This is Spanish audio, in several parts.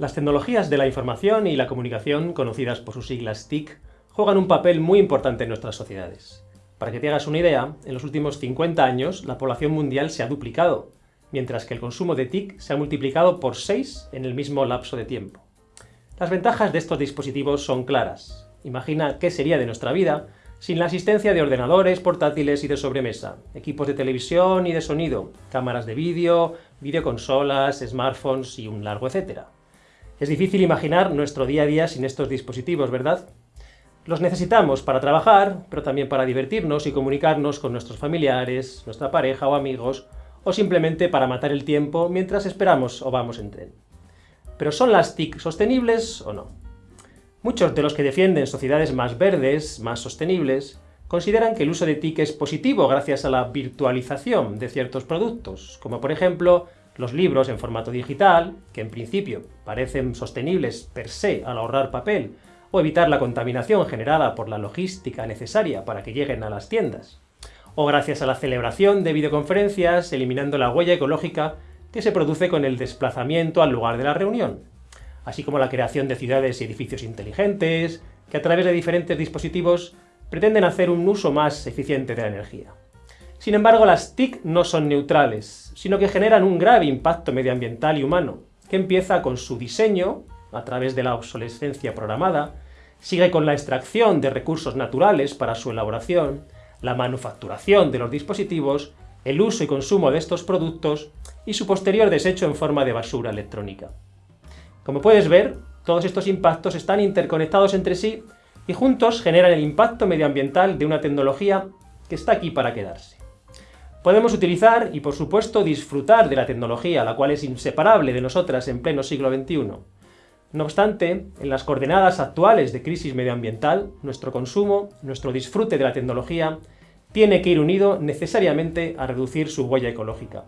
Las tecnologías de la información y la comunicación, conocidas por sus siglas TIC, juegan un papel muy importante en nuestras sociedades. Para que te hagas una idea, en los últimos 50 años la población mundial se ha duplicado, mientras que el consumo de TIC se ha multiplicado por 6 en el mismo lapso de tiempo. Las ventajas de estos dispositivos son claras. Imagina qué sería de nuestra vida sin la asistencia de ordenadores, portátiles y de sobremesa, equipos de televisión y de sonido, cámaras de vídeo, videoconsolas, smartphones y un largo etcétera. Es difícil imaginar nuestro día a día sin estos dispositivos, ¿verdad? Los necesitamos para trabajar, pero también para divertirnos y comunicarnos con nuestros familiares, nuestra pareja o amigos, o simplemente para matar el tiempo mientras esperamos o vamos en tren. Pero ¿son las TIC sostenibles o no? Muchos de los que defienden sociedades más verdes, más sostenibles, consideran que el uso de TIC es positivo gracias a la virtualización de ciertos productos, como por ejemplo los libros en formato digital, que en principio parecen sostenibles per se al ahorrar papel, o evitar la contaminación generada por la logística necesaria para que lleguen a las tiendas. O gracias a la celebración de videoconferencias, eliminando la huella ecológica que se produce con el desplazamiento al lugar de la reunión. Así como la creación de ciudades y edificios inteligentes, que a través de diferentes dispositivos pretenden hacer un uso más eficiente de la energía. Sin embargo, las TIC no son neutrales, sino que generan un grave impacto medioambiental y humano, que empieza con su diseño, a través de la obsolescencia programada, sigue con la extracción de recursos naturales para su elaboración, la manufacturación de los dispositivos, el uso y consumo de estos productos y su posterior desecho en forma de basura electrónica. Como puedes ver, todos estos impactos están interconectados entre sí y juntos generan el impacto medioambiental de una tecnología que está aquí para quedarse. Podemos utilizar y, por supuesto, disfrutar de la tecnología, la cual es inseparable de nosotras en pleno siglo XXI. No obstante, en las coordenadas actuales de crisis medioambiental, nuestro consumo, nuestro disfrute de la tecnología, tiene que ir unido necesariamente a reducir su huella ecológica.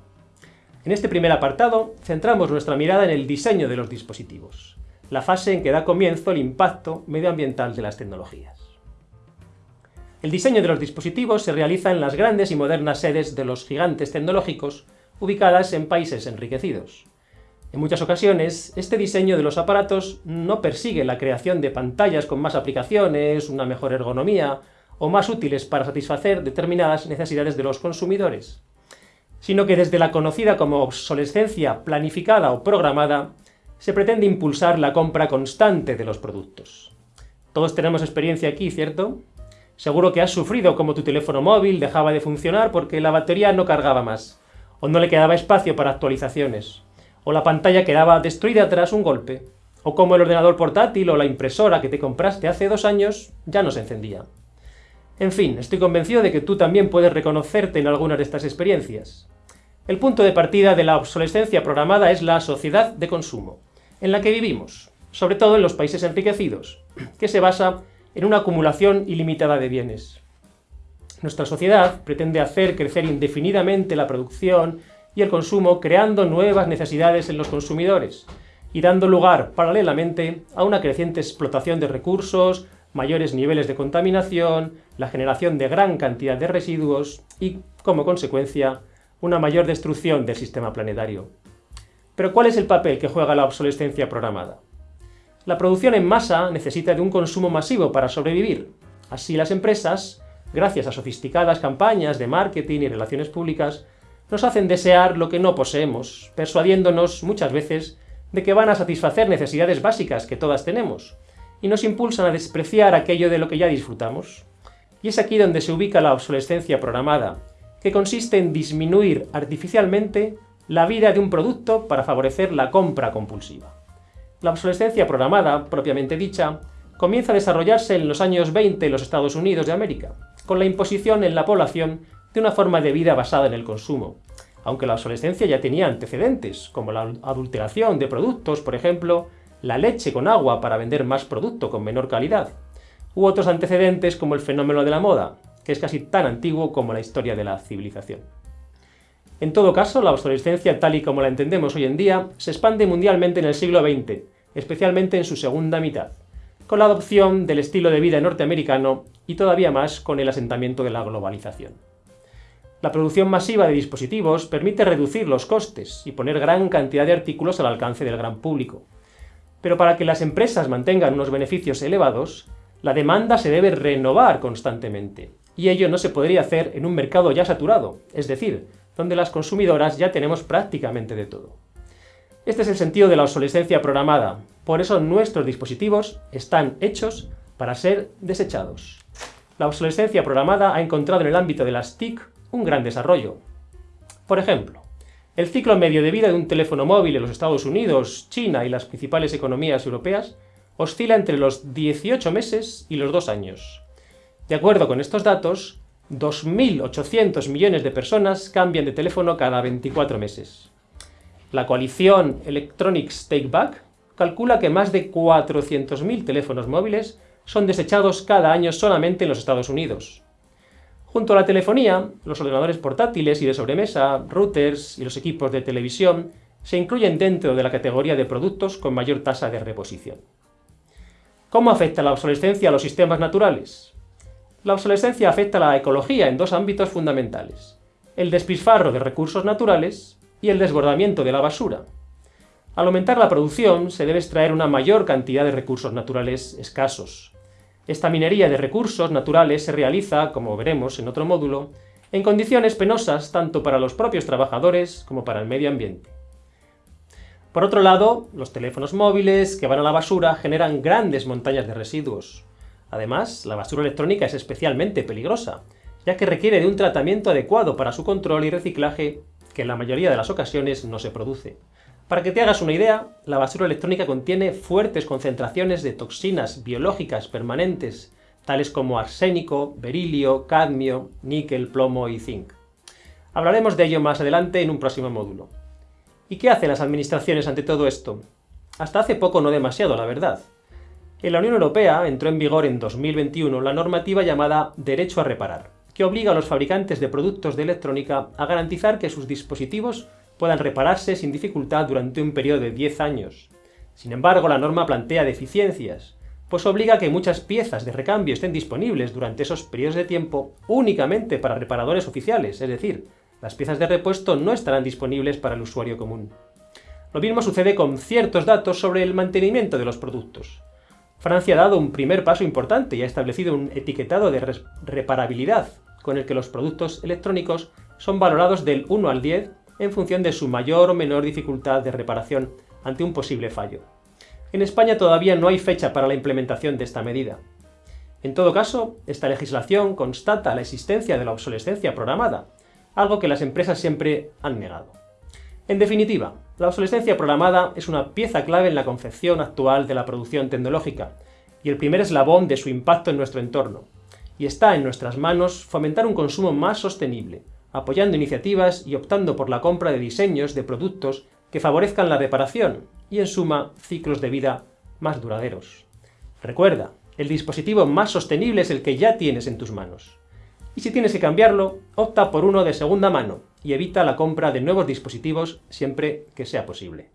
En este primer apartado, centramos nuestra mirada en el diseño de los dispositivos, la fase en que da comienzo el impacto medioambiental de las tecnologías. El diseño de los dispositivos se realiza en las grandes y modernas sedes de los gigantes tecnológicos, ubicadas en países enriquecidos. En muchas ocasiones, este diseño de los aparatos no persigue la creación de pantallas con más aplicaciones, una mejor ergonomía, o más útiles para satisfacer determinadas necesidades de los consumidores, sino que desde la conocida como obsolescencia planificada o programada, se pretende impulsar la compra constante de los productos. Todos tenemos experiencia aquí, ¿cierto? Seguro que has sufrido como tu teléfono móvil dejaba de funcionar porque la batería no cargaba más, o no le quedaba espacio para actualizaciones, o la pantalla quedaba destruida tras un golpe, o como el ordenador portátil o la impresora que te compraste hace dos años ya no se encendía. En fin, estoy convencido de que tú también puedes reconocerte en algunas de estas experiencias. El punto de partida de la obsolescencia programada es la sociedad de consumo, en la que vivimos, sobre todo en los países enriquecidos, que se basa en una acumulación ilimitada de bienes. Nuestra sociedad pretende hacer crecer indefinidamente la producción y el consumo creando nuevas necesidades en los consumidores y dando lugar, paralelamente, a una creciente explotación de recursos, mayores niveles de contaminación, la generación de gran cantidad de residuos y, como consecuencia, una mayor destrucción del sistema planetario. Pero ¿cuál es el papel que juega la obsolescencia programada? La producción en masa necesita de un consumo masivo para sobrevivir. Así las empresas, gracias a sofisticadas campañas de marketing y relaciones públicas, nos hacen desear lo que no poseemos, persuadiéndonos muchas veces de que van a satisfacer necesidades básicas que todas tenemos, y nos impulsan a despreciar aquello de lo que ya disfrutamos. Y es aquí donde se ubica la obsolescencia programada, que consiste en disminuir artificialmente la vida de un producto para favorecer la compra compulsiva. La obsolescencia programada, propiamente dicha, comienza a desarrollarse en los años 20 en los Estados Unidos de América, con la imposición en la población de una forma de vida basada en el consumo, aunque la obsolescencia ya tenía antecedentes, como la adulteración de productos, por ejemplo, la leche con agua para vender más producto con menor calidad, u otros antecedentes como el fenómeno de la moda, que es casi tan antiguo como la historia de la civilización. En todo caso, la obsolescencia tal y como la entendemos hoy en día se expande mundialmente en el siglo XX, especialmente en su segunda mitad, con la adopción del estilo de vida norteamericano y todavía más con el asentamiento de la globalización. La producción masiva de dispositivos permite reducir los costes y poner gran cantidad de artículos al alcance del gran público. Pero para que las empresas mantengan unos beneficios elevados, la demanda se debe renovar constantemente, y ello no se podría hacer en un mercado ya saturado, es decir, donde las consumidoras ya tenemos prácticamente de todo. Este es el sentido de la obsolescencia programada, por eso nuestros dispositivos están hechos para ser desechados. La obsolescencia programada ha encontrado en el ámbito de las TIC un gran desarrollo. Por ejemplo, el ciclo medio de vida de un teléfono móvil en los Estados Unidos, China y las principales economías europeas oscila entre los 18 meses y los 2 años. De acuerdo con estos datos, 2.800 millones de personas cambian de teléfono cada 24 meses. La coalición Electronics Take Back calcula que más de 400.000 teléfonos móviles son desechados cada año solamente en los Estados Unidos. Junto a la telefonía, los ordenadores portátiles y de sobremesa, routers y los equipos de televisión se incluyen dentro de la categoría de productos con mayor tasa de reposición. ¿Cómo afecta la obsolescencia a los sistemas naturales? La obsolescencia afecta a la ecología en dos ámbitos fundamentales, el despilfarro de recursos naturales y el desbordamiento de la basura. Al aumentar la producción, se debe extraer una mayor cantidad de recursos naturales escasos. Esta minería de recursos naturales se realiza, como veremos en otro módulo, en condiciones penosas tanto para los propios trabajadores como para el medio ambiente. Por otro lado, los teléfonos móviles que van a la basura generan grandes montañas de residuos. Además, la basura electrónica es especialmente peligrosa, ya que requiere de un tratamiento adecuado para su control y reciclaje que en la mayoría de las ocasiones no se produce. Para que te hagas una idea, la basura electrónica contiene fuertes concentraciones de toxinas biológicas permanentes, tales como arsénico, berilio, cadmio, níquel, plomo y zinc. Hablaremos de ello más adelante en un próximo módulo. ¿Y qué hacen las administraciones ante todo esto? Hasta hace poco no demasiado, la verdad. En la Unión Europea entró en vigor en 2021 la normativa llamada Derecho a Reparar, que obliga a los fabricantes de productos de electrónica a garantizar que sus dispositivos puedan repararse sin dificultad durante un periodo de 10 años. Sin embargo, la norma plantea deficiencias, pues obliga a que muchas piezas de recambio estén disponibles durante esos periodos de tiempo únicamente para reparadores oficiales, es decir, las piezas de repuesto no estarán disponibles para el usuario común. Lo mismo sucede con ciertos datos sobre el mantenimiento de los productos. Francia ha dado un primer paso importante y ha establecido un etiquetado de reparabilidad, con el que los productos electrónicos son valorados del 1 al 10 en función de su mayor o menor dificultad de reparación ante un posible fallo. En España todavía no hay fecha para la implementación de esta medida. En todo caso, esta legislación constata la existencia de la obsolescencia programada, algo que las empresas siempre han negado. En definitiva, la obsolescencia programada es una pieza clave en la concepción actual de la producción tecnológica y el primer eslabón de su impacto en nuestro entorno, y está en nuestras manos fomentar un consumo más sostenible, apoyando iniciativas y optando por la compra de diseños de productos que favorezcan la reparación y, en suma, ciclos de vida más duraderos. Recuerda, el dispositivo más sostenible es el que ya tienes en tus manos. Y si tienes que cambiarlo, opta por uno de segunda mano y evita la compra de nuevos dispositivos siempre que sea posible.